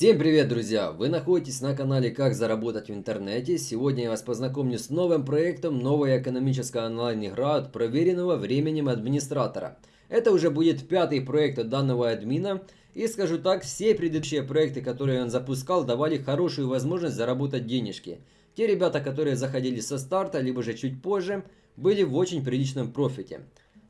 Всем привет, друзья! Вы находитесь на канале «Как заработать в интернете». Сегодня я вас познакомлю с новым проектом «Новая экономическая онлайн-игра» от проверенного временем администратора. Это уже будет пятый проект от данного админа. И скажу так, все предыдущие проекты, которые он запускал, давали хорошую возможность заработать денежки. Те ребята, которые заходили со старта, либо же чуть позже, были в очень приличном профите.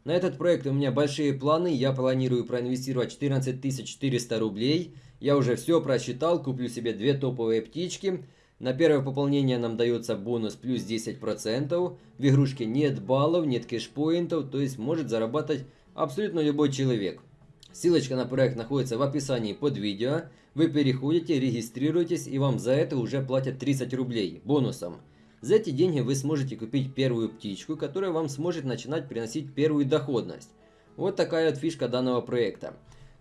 На этот проект у меня большие планы, я планирую проинвестировать 14 400 рублей – я уже все просчитал, куплю себе две топовые птички. На первое пополнение нам дается бонус плюс 10%. В игрушке нет баллов, нет кэшпоинтов, то есть может зарабатывать абсолютно любой человек. Ссылочка на проект находится в описании под видео. Вы переходите, регистрируетесь и вам за это уже платят 30 рублей бонусом. За эти деньги вы сможете купить первую птичку, которая вам сможет начинать приносить первую доходность. Вот такая вот фишка данного проекта.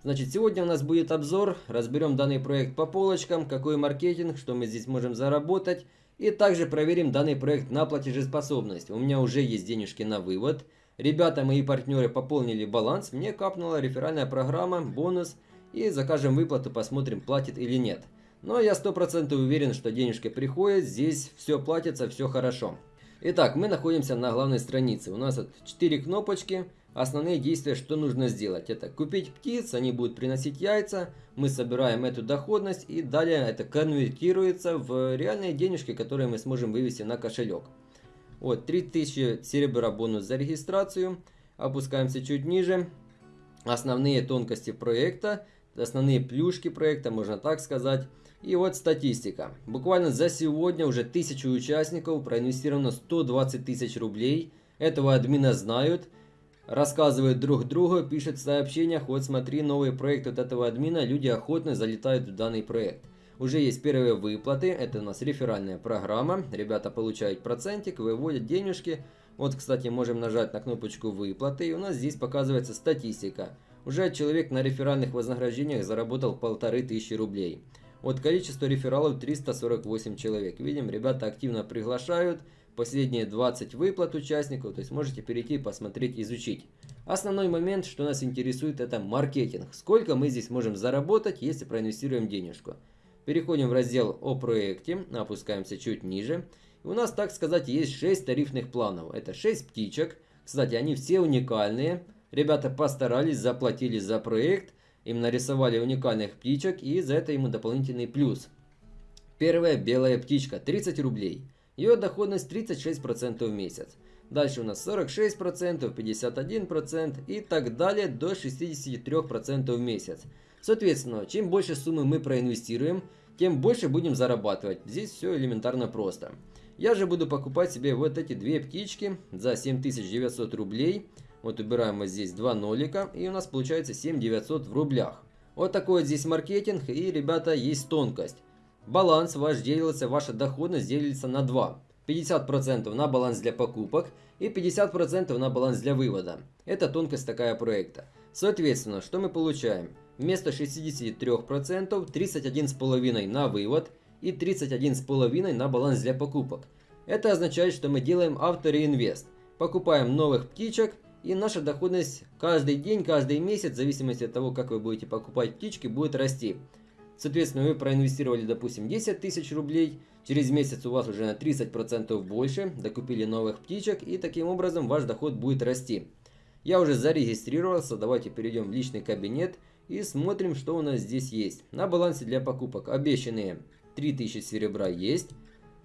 Значит, сегодня у нас будет обзор, разберем данный проект по полочкам, какой маркетинг, что мы здесь можем заработать. И также проверим данный проект на платежеспособность. У меня уже есть денежки на вывод. Ребята, мои партнеры пополнили баланс, мне капнула реферальная программа, бонус. И закажем выплату, посмотрим, платит или нет. Но я 100% уверен, что денежки приходят, здесь все платится, все хорошо. Итак, мы находимся на главной странице. У нас вот 4 кнопочки. Основные действия, что нужно сделать, это купить птиц, они будут приносить яйца, мы собираем эту доходность и далее это конвертируется в реальные денежки, которые мы сможем вывести на кошелек. Вот, 3000 серебра бонус за регистрацию, опускаемся чуть ниже, основные тонкости проекта, основные плюшки проекта, можно так сказать. И вот статистика. Буквально за сегодня уже 1000 участников, проинвестировано 120 тысяч рублей. Этого админа знают рассказывают друг другу, пишут в сообщениях, вот смотри, новый проект от этого админа, люди охотно залетают в данный проект. Уже есть первые выплаты, это у нас реферальная программа, ребята получают процентик, выводят денежки. Вот, кстати, можем нажать на кнопочку выплаты, и у нас здесь показывается статистика. Уже человек на реферальных вознаграждениях заработал полторы тысячи рублей. Вот количество рефералов 348 человек. Видим, ребята активно приглашают, последние 20 выплат участников, то есть можете перейти, посмотреть, изучить. Основной момент, что нас интересует, это маркетинг. Сколько мы здесь можем заработать, если проинвестируем денежку. Переходим в раздел о проекте, опускаемся чуть ниже. И у нас, так сказать, есть 6 тарифных планов. Это 6 птичек. Кстати, они все уникальные. Ребята постарались, заплатили за проект. Им нарисовали уникальных птичек и за это ему дополнительный плюс. Первая белая птичка 30 рублей. Ее доходность 36% в месяц. Дальше у нас 46%, 51% и так далее до 63% в месяц. Соответственно, чем больше суммы мы проинвестируем, тем больше будем зарабатывать. Здесь все элементарно просто. Я же буду покупать себе вот эти две птички за 7900 рублей. Вот убираем вот здесь два нолика и у нас получается 7900 в рублях. Вот такой вот здесь маркетинг и, ребята, есть тонкость. Баланс ваш делится, ваша доходность делится на 2. 50% на баланс для покупок и 50% на баланс для вывода. Это тонкость такая проекта. Соответственно, что мы получаем? Вместо 63% 31,5% на вывод и 31,5% на баланс для покупок. Это означает, что мы делаем автореинвест. Покупаем новых птичек и наша доходность каждый день, каждый месяц, в зависимости от того, как вы будете покупать птички, будет расти. Соответственно, вы проинвестировали, допустим, 10 тысяч рублей, через месяц у вас уже на 30% больше, докупили новых птичек, и таким образом ваш доход будет расти. Я уже зарегистрировался, давайте перейдем в личный кабинет и смотрим, что у нас здесь есть. На балансе для покупок обещанные 3000 серебра есть.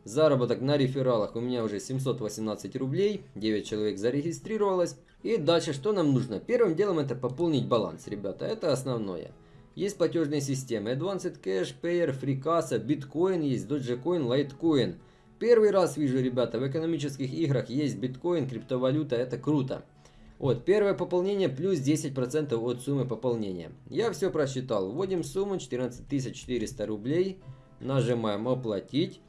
Заработок на рефералах у меня уже 718 рублей, 9 человек зарегистрировалось. И дальше что нам нужно? Первым делом это пополнить баланс, ребята, это основное. Есть платежные системы Advanced Cash, Payer, FreeCassa, Bitcoin есть, Dogecoin, Litecoin. Первый раз вижу, ребята, в экономических играх есть биткоин, криптовалюта, это круто. Вот, первое пополнение плюс 10% от суммы пополнения. Я все просчитал. Вводим сумму 14 400 рублей. Нажимаем оплатить.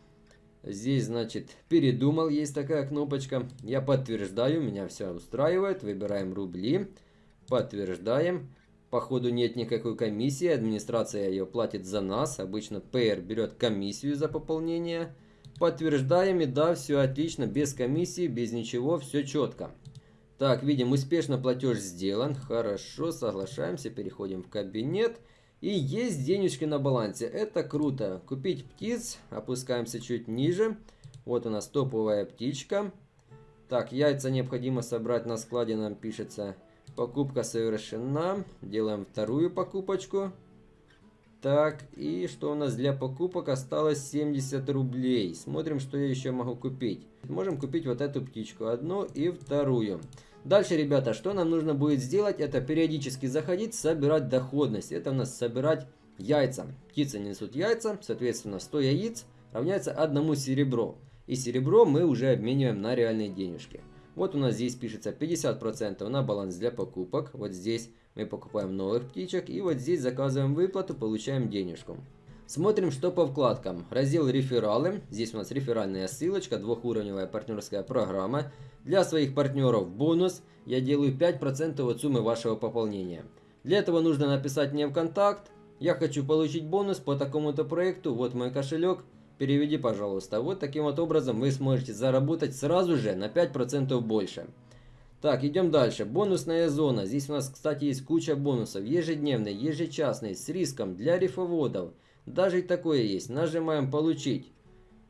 Здесь, значит, передумал, есть такая кнопочка. Я подтверждаю, меня все устраивает. Выбираем рубли. Подтверждаем. Походу нет никакой комиссии, администрация ее платит за нас. Обычно PR берет комиссию за пополнение. Подтверждаем и да, все отлично, без комиссии, без ничего, все четко. Так, видим, успешно платеж сделан. Хорошо, соглашаемся, переходим в кабинет. И есть денежки на балансе. Это круто. Купить птиц. Опускаемся чуть ниже. Вот у нас топовая птичка. Так, яйца необходимо собрать на складе, нам пишется. Покупка совершена. Делаем вторую покупочку. Так, и что у нас для покупок осталось 70 рублей. Смотрим, что я еще могу купить. Можем купить вот эту птичку, одну и вторую. Дальше, ребята, что нам нужно будет сделать, это периодически заходить, собирать доходность. Это у нас собирать яйца. Птицы несут яйца, соответственно, 100 яиц равняется одному серебро. И серебро мы уже обмениваем на реальные денежки. Вот у нас здесь пишется 50% на баланс для покупок. Вот здесь мы покупаем новых птичек. И вот здесь заказываем выплату, получаем денежку. Смотрим, что по вкладкам. Раздел «Рефералы». Здесь у нас реферальная ссылочка, двухуровневая партнерская программа. Для своих партнеров бонус. Я делаю 5% от суммы вашего пополнения. Для этого нужно написать мне в контакт. Я хочу получить бонус по такому-то проекту. Вот мой кошелек. Переведи, пожалуйста. Вот таким вот образом вы сможете заработать сразу же на 5% больше. Так, идем дальше. Бонусная зона. Здесь у нас, кстати, есть куча бонусов. Ежедневный, ежечасный, с риском, для рифоводов. Даже и такое есть. Нажимаем «Получить».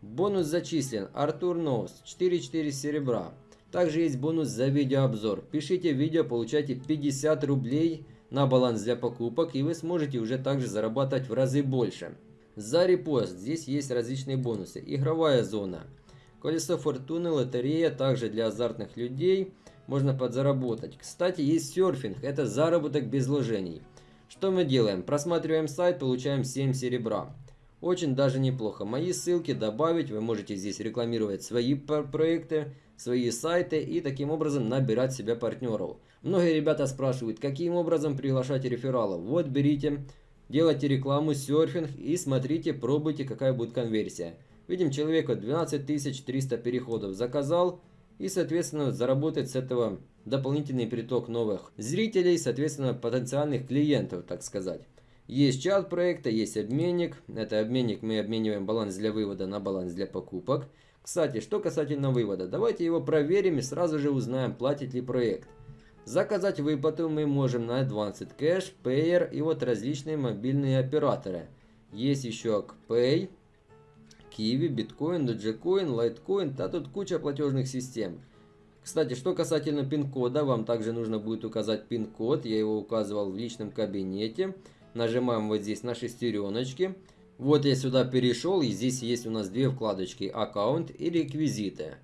Бонус зачислен. Артур Ноус. 4-4 серебра. Также есть бонус за видеообзор. Пишите видео, получайте 50 рублей на баланс для покупок. И вы сможете уже также зарабатывать в разы больше. За репост здесь есть различные бонусы. Игровая зона. Колесо фортуны, лотерея, также для азартных людей можно подзаработать. Кстати, есть серфинг, это заработок без вложений. Что мы делаем? Просматриваем сайт, получаем 7 серебра. Очень даже неплохо. Мои ссылки добавить, вы можете здесь рекламировать свои проекты, свои сайты и таким образом набирать себе партнеров. Многие ребята спрашивают, каким образом приглашать рефералов. Вот берите Делайте рекламу, серфинг и смотрите, пробуйте, какая будет конверсия. Видим, человека 12 300 переходов заказал и, соответственно, заработать с этого дополнительный приток новых зрителей, соответственно, потенциальных клиентов, так сказать. Есть чат проекта, есть обменник. Это обменник, мы обмениваем баланс для вывода на баланс для покупок. Кстати, что касательно вывода, давайте его проверим и сразу же узнаем, платит ли проект. Заказать выплату мы можем на Advanced Cash, Payer и вот различные мобильные операторы. Есть еще Pay, Kiwi, Bitcoin, Dogecoin, Litecoin, а тут куча платежных систем. Кстати, что касательно пин-кода, вам также нужно будет указать пин-код. Я его указывал в личном кабинете. Нажимаем вот здесь на шестереночки. Вот я сюда перешел, и здесь есть у нас две вкладочки «Аккаунт» и «Реквизиты».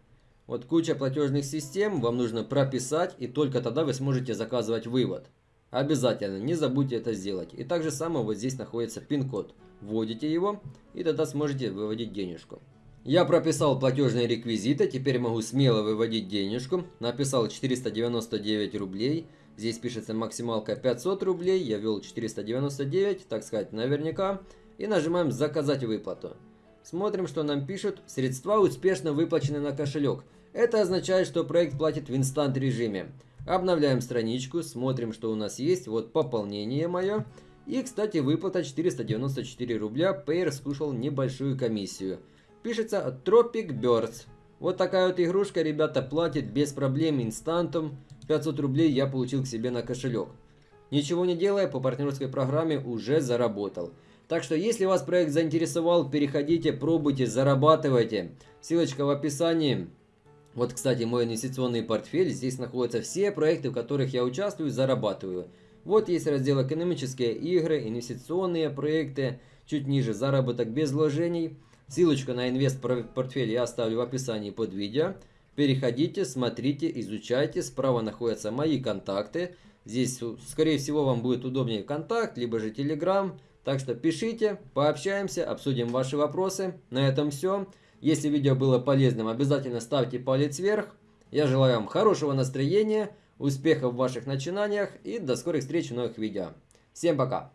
Вот куча платежных систем вам нужно прописать, и только тогда вы сможете заказывать вывод. Обязательно, не забудьте это сделать. И также само вот здесь находится пин-код. Вводите его, и тогда сможете выводить денежку. Я прописал платежные реквизиты, теперь могу смело выводить денежку. Написал 499 рублей. Здесь пишется максималка 500 рублей, я ввел 499, так сказать, наверняка. И нажимаем «Заказать выплату». Смотрим, что нам пишут. Средства успешно выплачены на кошелек. Это означает, что проект платит в инстант режиме. Обновляем страничку, смотрим, что у нас есть. Вот пополнение мое. И, кстати, выплата 494 рубля. Payer скушал небольшую комиссию. Пишется Tropic Birds. Вот такая вот игрушка, ребята, платит без проблем инстантом. 500 рублей я получил к себе на кошелек. Ничего не делая, по партнерской программе уже заработал. Так что, если вас проект заинтересовал, переходите, пробуйте, зарабатывайте. Ссылочка в описании. Вот, кстати, мой инвестиционный портфель. Здесь находятся все проекты, в которых я участвую и зарабатываю. Вот есть раздел «Экономические игры», «Инвестиционные проекты», чуть ниже «Заработок без вложений». Ссылочку на инвест-портфель я оставлю в описании под видео. Переходите, смотрите, изучайте. Справа находятся мои контакты. Здесь, скорее всего, вам будет удобнее контакт, либо же Telegram. Так что пишите, пообщаемся, обсудим ваши вопросы. На этом все. Если видео было полезным, обязательно ставьте палец вверх. Я желаю вам хорошего настроения, успехов в ваших начинаниях и до скорых встреч в новых видео. Всем пока!